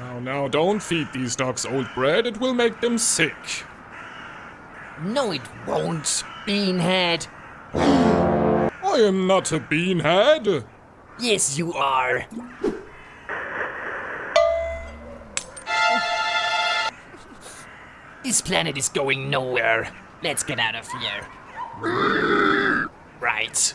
Now now, don't feed these dogs old bread, it will make them sick. No, it won't, Beanhead. I am not a beanhead. Yes, you are. This planet is going nowhere. Let's get out of here. Right.